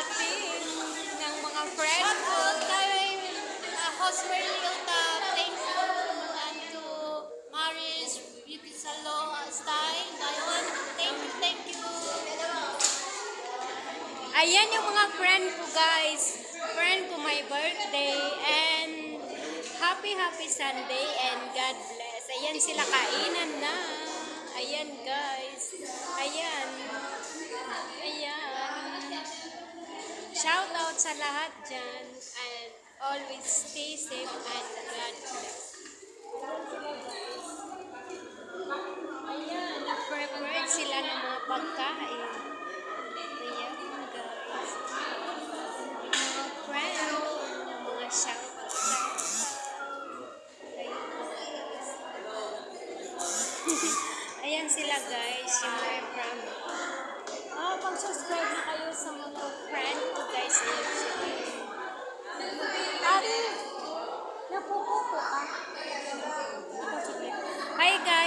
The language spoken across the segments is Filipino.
natin ng mga friend ko. kay uh, Hosmer Liota, thank you. And to Maris Beauty Salon uh, Style. Ayun, thank you, thank you. Ayan yung mga friend ko guys. Friend ko my birthday and happy happy Sunday and God bless. Ayan sila kainan na. Ayan guys. Ayan. Ayan. Sa lahat dyan and always stay safe and God bless. Ayan, nag-prepare sila ng mga pagkain. Ayan, guys. Mga. Ayan, sila guys, yung mga from Oh, pag-subscribe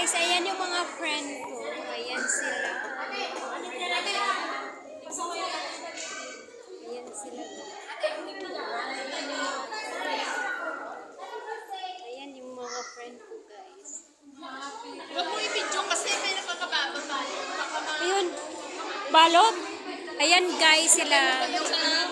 guys, ayan yung mga friend ko. Ayan sila. Ayan sila. Ayan yung mga friend ko guys. Huwag mo i-video kasi may nakakababa Ayun, balot. Ayan guys sila. yung sa